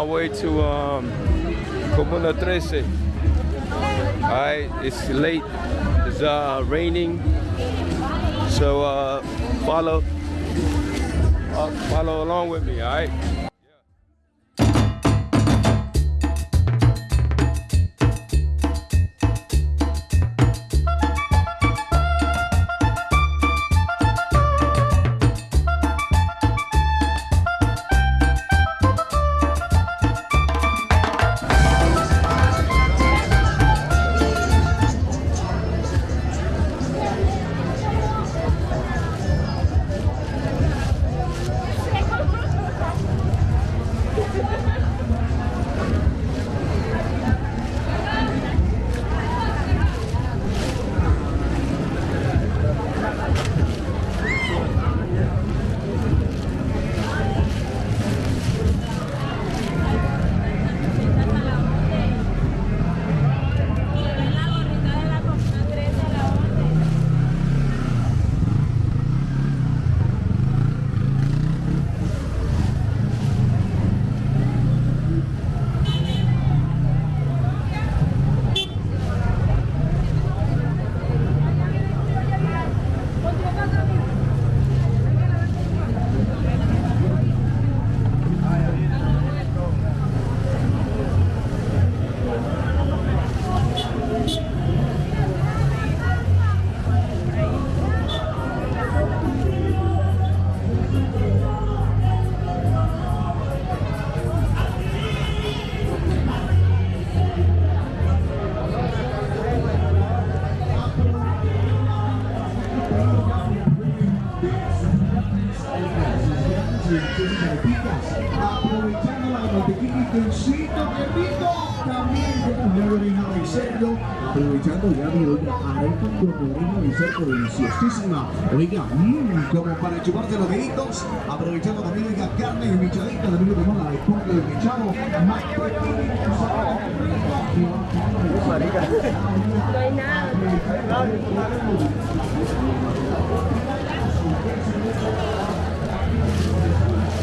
my way to um, Comuna 13. Alright, it's late. It's uh, raining. So uh, follow, uh, follow along with me, alright? De cerdo deliciosísima. Oiga, mmm, como para los deditos, aprovechando también oiga también lo la de pollo de mechado, más No.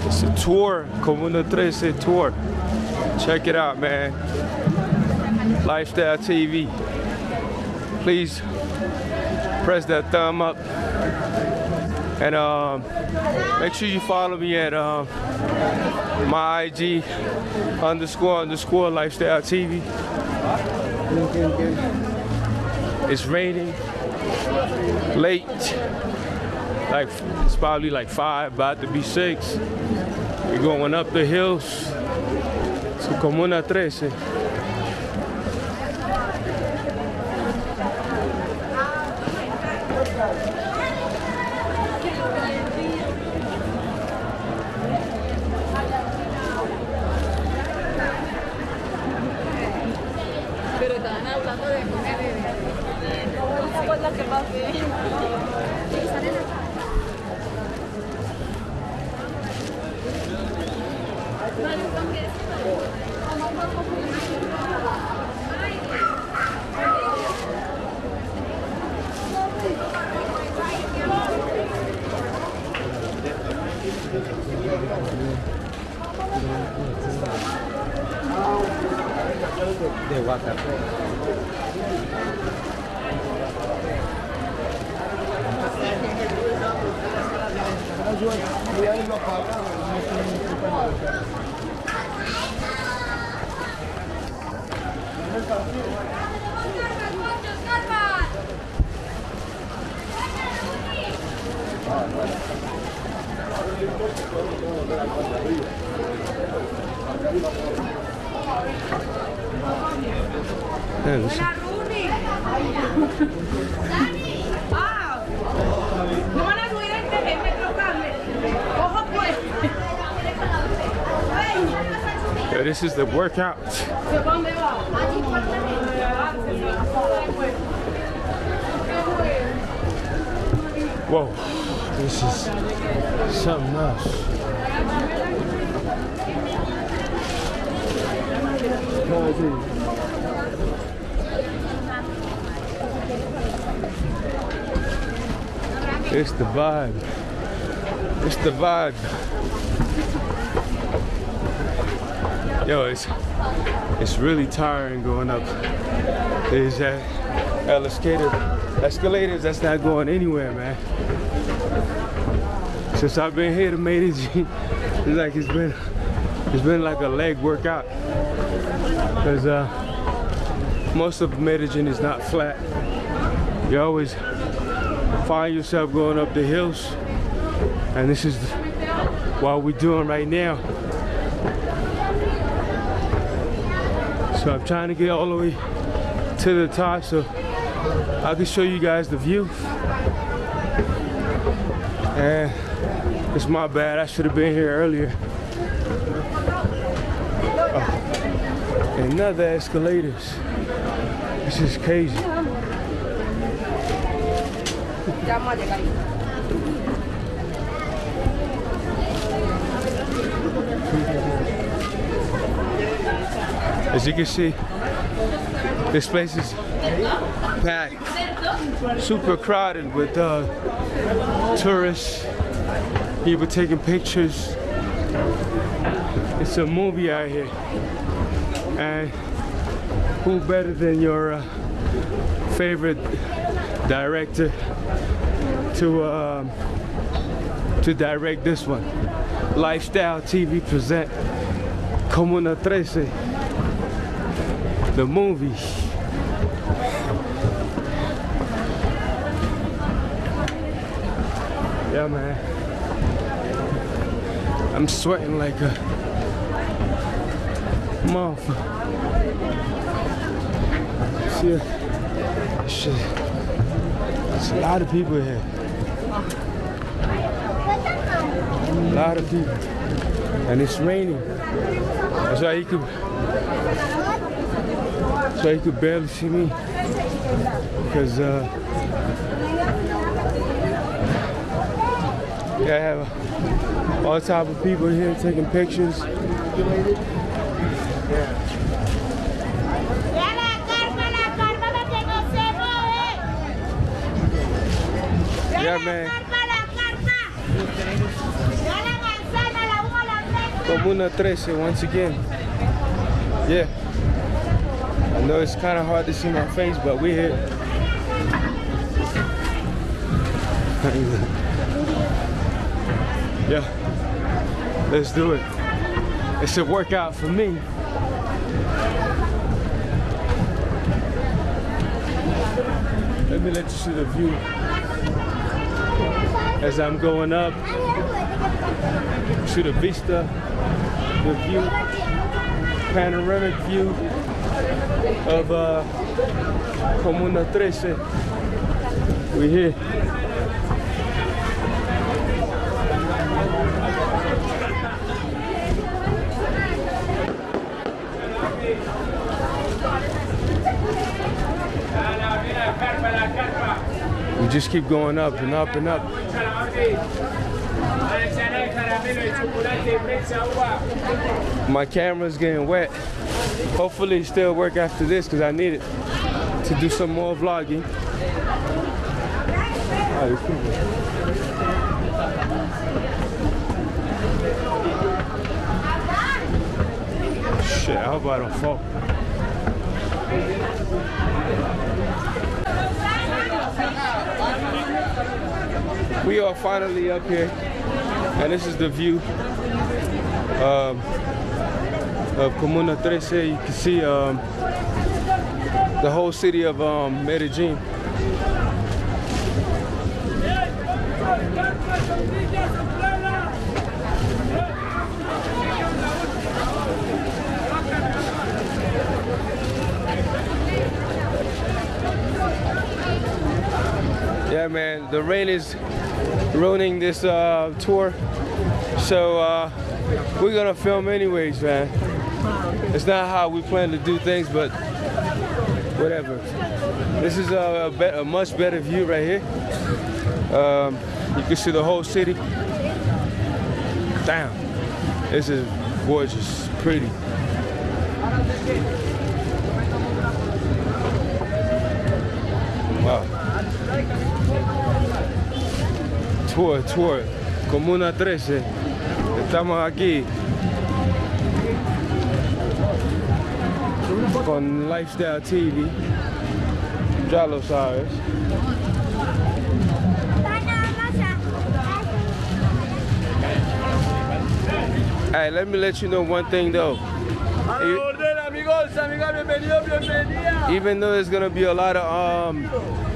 It's a tour, Comuna 13 tour. Check it out, man. Lifestyle TV. Please press that thumb up. And um, make sure you follow me at um, my IG underscore underscore lifestyle TV. It's raining late. Like it's probably like five, about to be six. We're going up the hills to Comuna 13. This is the workout. Whoa, this is something else. It's the vibe. It's the vibe. Yo, it's it's really tiring going up. There's that escalator, escalators that's not going anywhere, man. Since I've been here to Medellin, it's like it's been it's been like a leg workout. Cause uh, most of Medellin is not flat. You always find yourself going up the hills, and this is what we're doing right now. So I'm trying to get all the way to the top so I can show you guys the view. And it's my bad, I should have been here earlier. Oh. Another escalators. This is crazy. Ya vamos a llegar. As you can see, this place is packed, super crowded with uh, tourists, people taking pictures. It's a movie out here, and who better than your uh, favorite director to um, to direct this one? Lifestyle TV present Comuna 13 the movie. Yeah, man. I'm sweating like a motherfucker. See, shit. There's a lot of people here. A lot of people. And it's raining. That's why you could so you could barely see me because uh, yeah, I have all type of people here taking pictures. Ya la carpa, la carpa para que no se mueve. Ya Yeah, la man. carpa, la carpa. Ya la manzana, la uva, la fresa. Comuna 13 eh, once again. Yeah. I know it's kind of hard to see my face, but we're here. yeah. Let's do it. It's a workout for me. Let me let you see the view as I'm going up. See the vista, the view, panoramic view of uh, Comuna 13. We're here. We just keep going up and up and up. My camera's getting wet. Hopefully it still work after this because I need it to do some more vlogging. Shit, I hope I don't fall. We are finally up here, and this is the view um, of Comuna 13. You can see um, the whole city of um, Medellin. Yeah, man, the rain is ruining this uh, tour. So uh, we're gonna film anyways, man. It's not how we plan to do things, but whatever. This is a, bet- a much better view right here. Um, you can see the whole city. Damn, this is gorgeous, pretty. Tour, tour, Comuna 13. Estamos aquí con Lifestyle TV. Ya lo sabes. Hey, let me let you know one thing though. Even though there's gonna be a lot of um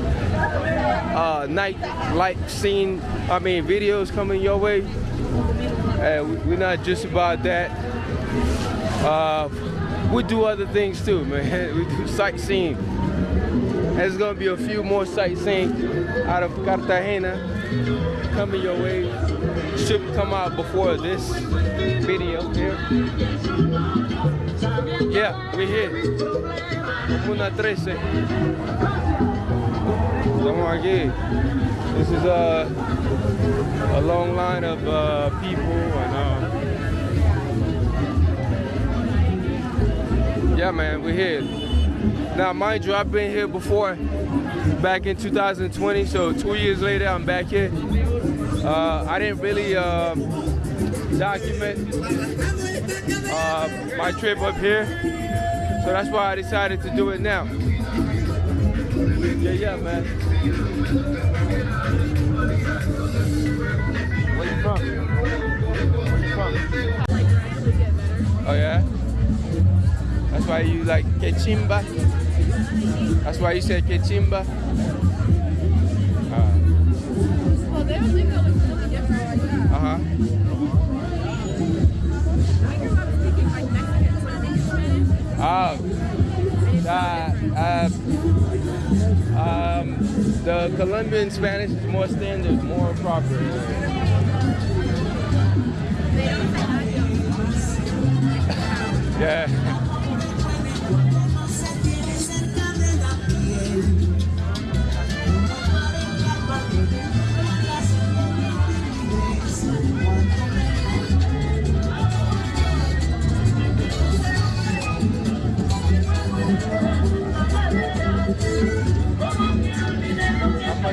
uh night light scene, I mean videos coming your way. And we're not just about that. Uh, we do other things too, man. We do sightseeing. There's gonna be a few more sightseeing out of Cartagena coming your way. Should come out before this video here. Yeah, we're here. Comuna 13. Estamos aquí. This is a, a long line of uh, people and um, yeah, man, we're here. Now, mind you, I've been here before, back in 2020. So two years later, I'm back here. Uh, I didn't really um, document uh, my trip up here, so that's why I decided to do it now. Yeah, yeah, man. Where you from? Where you from? Oh yeah. That's why you like quechimba. That's why you said quechimba. Uh Well, they would think that looks really different like that. huh. I grew up speaking like Mexican, so I think it's Spanish. Oh. Uh, uh, the Colombian Spanish is more standard, more proper. They don't say adios. Yeah.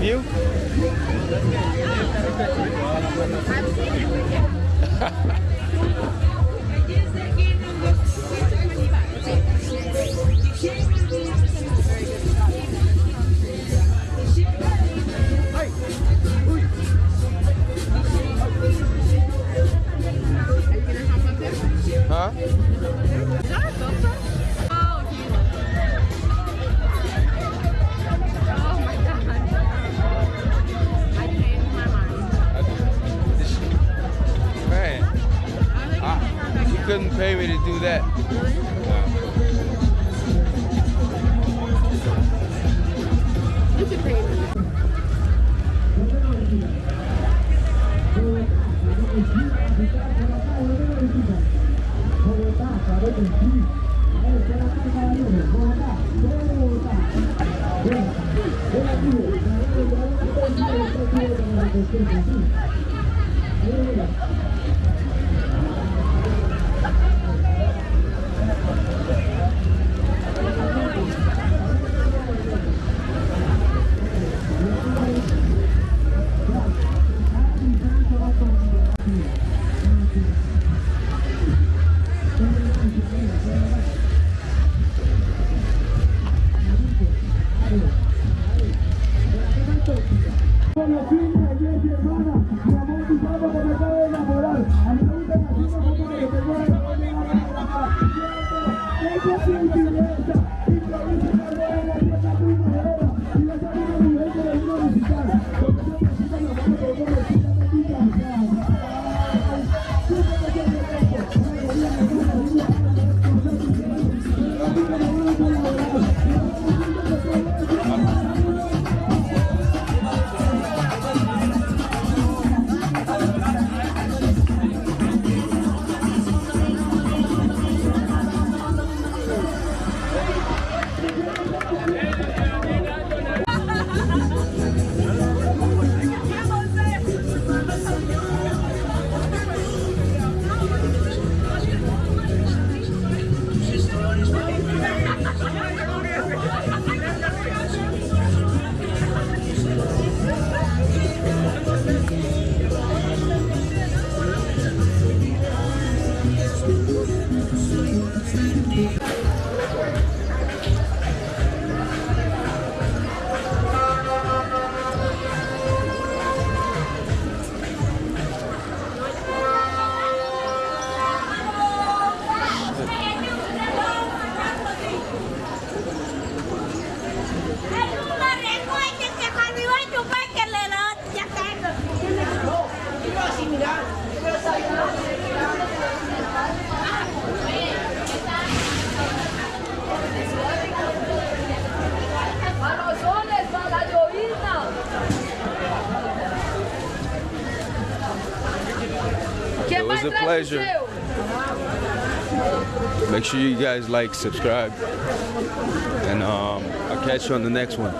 view? pay me to do that. You. Vai, sure you guys like, subscribe, and um, I'll catch you on the next one.